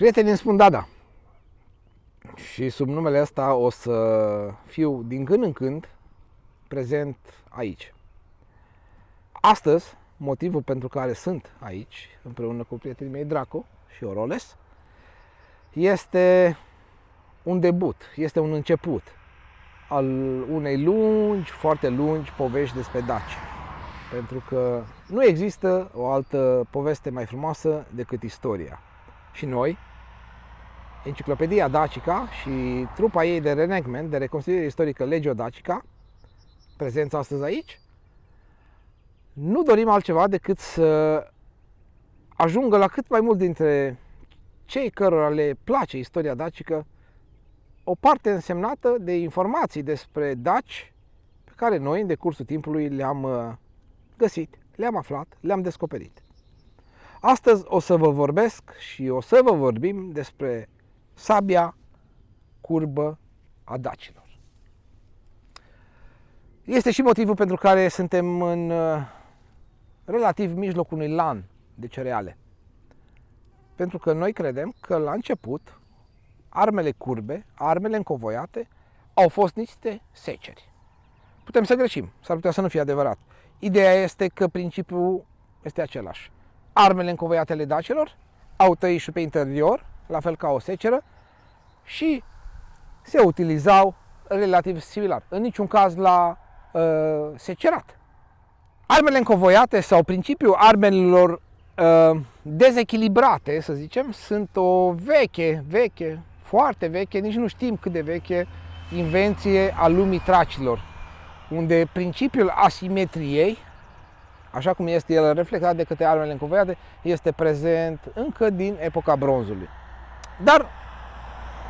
Prietenii îmi spun Dada. Și sub numele ăsta o să fiu din când în când prezent aici. Astăzi, motivul pentru care sunt aici, împreună cu prietenii mei Draco și Oroles, este un debut, este un început al unei lungi, foarte lungi povești despre Daci. Pentru că nu există o altă poveste mai frumoasă decât istoria. Și noi, Enciclopedia Dacica și trupa ei de renegment, de reconstruire istorică Legio Dacica, prezența astăzi aici, nu dorim altceva decât să ajungă la cât mai mult dintre cei cărora le place istoria dacică o parte însemnată de informații despre daci pe care noi, în decursul timpului, le-am uh, găsit, le-am aflat, le-am descoperit. Astăzi o să vă vorbesc și o să vă vorbim despre sabia curbă a dacilor. Este și motivul pentru care suntem în uh, relativ mijlocul unui lan de cereale. Pentru că noi credem că la început armele curbe, armele încovoiate, au fost niște seceri. Putem să greșim, s-ar putea să nu fie adevărat. Ideea este că principiul este același. Armele încovoiate ale dacelor au tăișul pe interior, la fel ca o seceră, și se utilizau relativ similar. În niciun caz la uh, secerat. Armele încovoiate sau principiul armelor uh, dezechilibrate, să zicem, sunt o veche, veche, foarte veche, nici nu știm cât de veche, invenție a lumii tracilor, unde principiul asimetriei, așa cum este el reflectat de către armele încovoiate, este prezent încă din epoca bronzului. Dar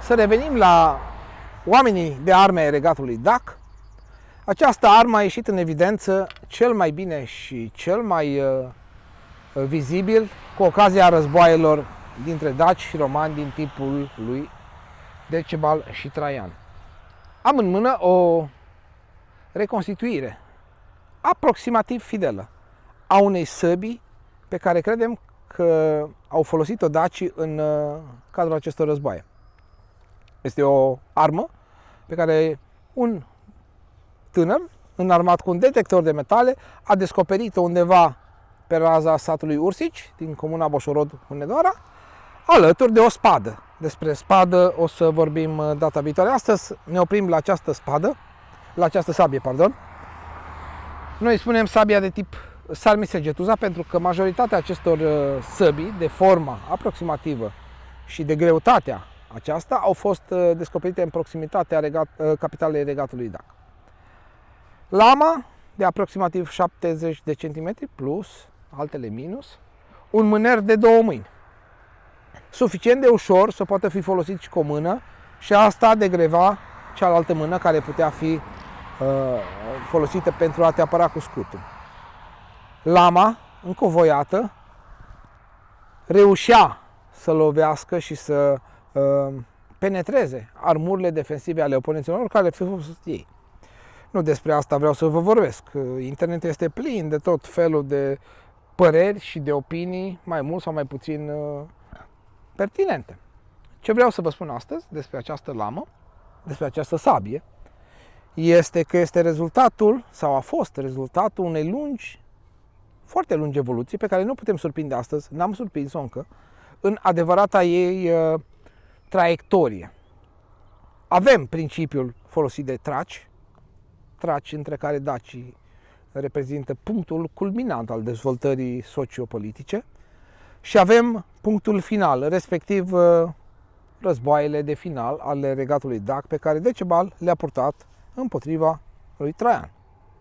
să revenim la oamenii de arme regatului DAC. Această armă a ieșit în evidență cel mai bine și cel mai uh, vizibil cu ocazia războaielor dintre daci și romani din timpul lui Decebal și Traian. Am în mână o reconstituire aproximativ fidelă a unei săbii pe care credem că au folosit-o dacii în uh, cadrul acestor războaie. Este o armă pe care un tânăr înarmat cu un detector de metale a descoperit-o undeva pe raza satului Ursici, din comuna Boșorod, Hunedoara, alături de o spadă. Despre spadă o să vorbim uh, data viitoare. Astăzi ne oprim la această spadă, la această sabie, pardon. Noi spunem sabia de tip Sarmisegetuza pentru că majoritatea acestor uh, săbii de forma aproximativă și de greutatea aceasta au fost uh, descoperite în proximitatea regat, capitalei regatului Dac. Lama de aproximativ 70 de centimetri plus, altele minus, un mâner de două mâini suficient de ușor să poată fi folosit și cu o mână și asta degreva cealaltă mână care putea fi uh, folosită pentru a te apăra cu scutul. Lama, încovoiată, reușea să lovească și să uh, penetreze armurile defensive ale oponenților care le fost ei. Nu despre asta vreau să vă vorbesc. Internetul este plin de tot felul de păreri și de opinii, mai mult sau mai puțin uh, pertinente. Ce vreau să vă spun astăzi despre această lamă, despre această sabie, este că este rezultatul, sau a fost rezultatul unei lungi, foarte lungi evoluții pe care nu putem surprinde astăzi, n-am surprins-o încă, în adevărata ei uh, traiectorie. Avem principiul folosit de traci, traci între care dacii reprezintă punctul culminant al dezvoltării sociopolitice, și avem punctul final, respectiv uh, războaiele de final ale regatului Dac pe care Decebal le-a purtat împotriva lui Traian.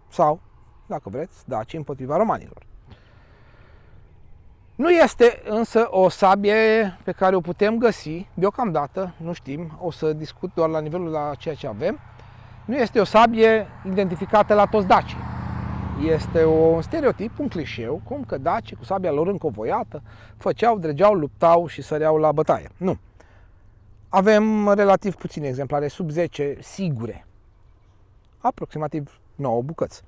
Sau, dacă vreți, Daci împotriva romanilor. Nu este însă o sabie pe care o putem găsi deocamdată, nu știm, o să discut doar la nivelul la ceea ce avem. Nu este o sabie identificată la toți dacii este un stereotip, un clișeu, cum că dacii cu sabia lor încovoiată făceau, dregeau, luptau și săreau la bătaie. Nu. Avem relativ puține exemplare, sub 10 sigure. Aproximativ 9 bucăți.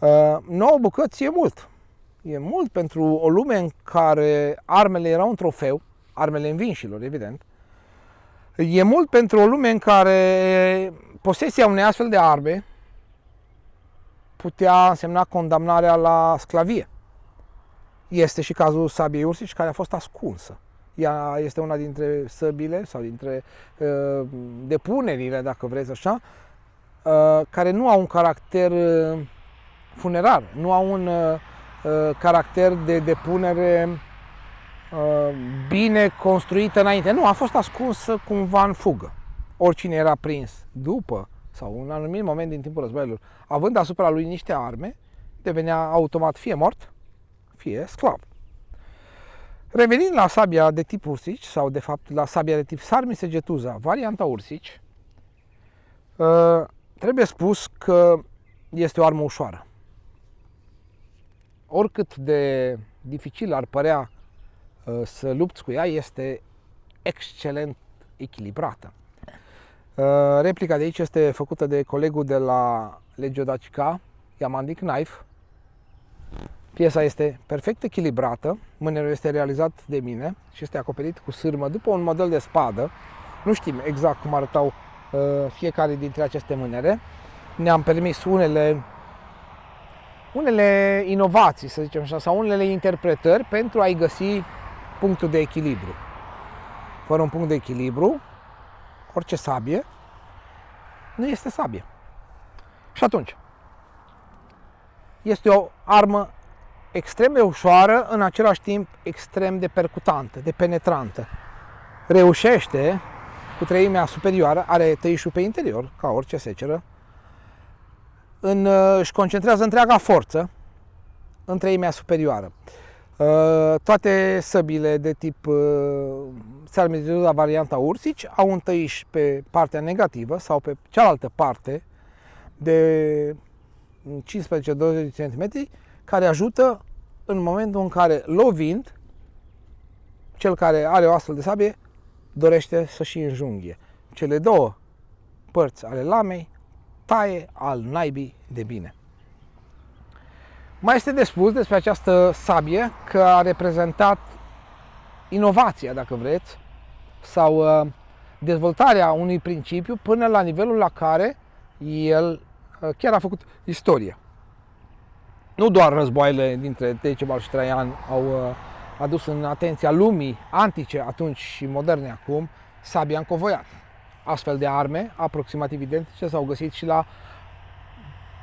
9 uh, bucăți e mult. E mult pentru o lume în care armele erau un trofeu, armele învinșilor, evident. E mult pentru o lume în care posesia unei astfel de arme putea însemna condamnarea la sclavie. Este și cazul sabiei ursici care a fost ascunsă. Ea este una dintre săbile sau dintre uh, depunerile, dacă vreți așa, uh, care nu au un caracter uh, funerar, nu au un uh, uh caracter de depunere uh, bine construită înainte. Nu, a fost ascunsă cumva în fugă. Oricine era prins după sau un anumit moment din timpul războiilor, având asupra lui niște arme, devenea automat fie mort, fie sclav. Revenind la sabia de tip ursici, sau de fapt la sabia de tip sarmisegetuza, varianta ursici, uh, trebuie spus că este o armă ușoară. Oricât de dificil ar părea uh, să lupți cu ea, este excelent echilibrată. Uh, replica de aici este făcută de colegul de la Legio Dacica, Yamandic Knife. Piesa este perfect echilibrată, mânerul este realizat de mine și este acoperit cu sârmă după un model de spadă. Nu știm exact cum arătau uh, fiecare dintre aceste mânere. Ne-am permis unele unele inovații, să zicem așa, sau unele interpretări pentru a-i găsi punctul de echilibru. Fără un punct de echilibru, orice sabie nu este sabie. Și atunci, este o armă extrem de ușoară, în același timp extrem de percutantă, de penetrantă. Reușește cu treimea superioară, are tăișul pe interior, ca orice seceră, în, își concentrează întreaga forță în treimea superioară. Uh, toate săbile de tip uh, la varianta ursici au un tăiș pe partea negativă sau pe cealaltă parte de 15-20 cm care ajută în momentul în care lovind, cel care are o astfel de sabie dorește să și înjunghie. Cele două părți ale lamei taie al naibii de bine. Mai este de spus despre această sabie că a reprezentat inovația, dacă vreți, sau uh, dezvoltarea unui principiu până la nivelul la care el uh, chiar a făcut istorie. Nu doar războaiele dintre Decebal și Traian au uh, adus în atenția lumii antice atunci și moderne acum sabia încovoiată. Astfel de arme, aproximativ identice, s-au găsit și la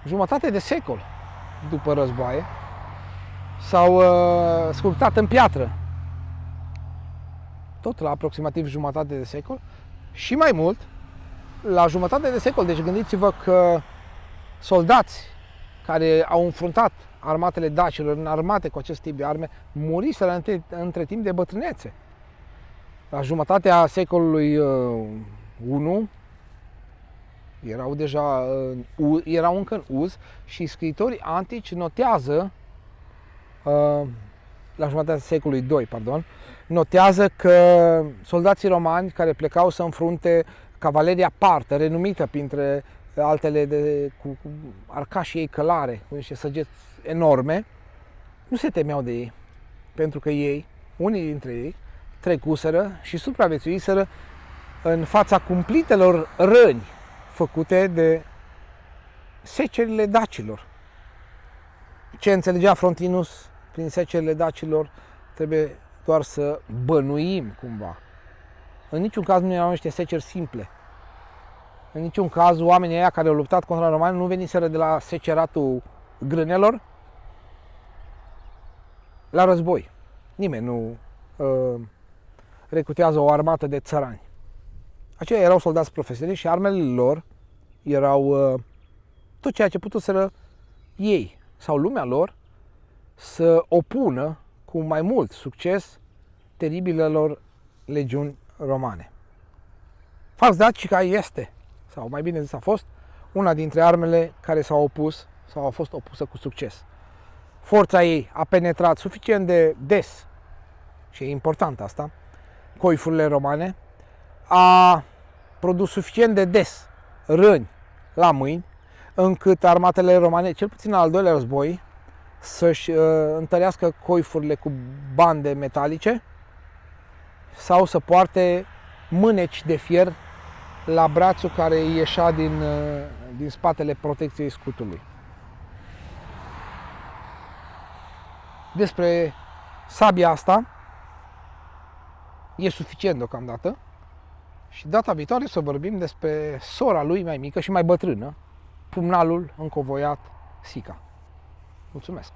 jumătate de secol după războaie, s-au uh, sculptat în piatră, tot la aproximativ jumătate de secol și mai mult, la jumătate de secol. Deci gândiți-vă că soldați care au înfruntat armatele dacilor în armate cu acest tip de arme muriseră între, între timp de bătrânețe. La jumătatea secolului uh, 1 erau deja uh, erau încă în uz și scritorii antici notează uh, la jumătatea secolului 2, pardon, notează că soldații romani care plecau să înfrunte cavaleria partă, renumită printre altele de, cu, cu arcașii ei călare, cu niște săgeți enorme, nu se temeau de ei, pentru că ei, unii dintre ei, trecuseră și supraviețuiseră în fața cumplitelor răni făcute de secerile dacilor. Ce înțelegea Frontinus prin secerile dacilor trebuie doar să bănuim cumva. În niciun caz nu erau niște seceri simple. În niciun caz oamenii aia care au luptat contra romani nu veniseră de la seceratul grânelor la război. Nimeni nu uh, recrutează o armată de țărani. Aceia erau soldați profesioniști și armele lor erau uh, tot ceea ce putuseră ei sau lumea lor să opună cu mai mult succes teribilelor legiuni romane. Fax Dacica este, sau mai bine zis a fost, una dintre armele care s-au opus sau au fost opusă cu succes. Forța ei a penetrat suficient de des, și e important asta, coifurile romane, a produs suficient de des răni la mâini, încât armatele romane, cel puțin al doilea război, să-și uh, întărească coifurile cu bande metalice, sau să poarte mâneci de fier la brațul care ieșea din, uh, din spatele protecției scutului. Despre sabia asta e suficient deocamdată și data viitoare să vorbim despre sora lui mai mică și mai bătrână, pumnalul încovoiat Sica. Mulțumesc!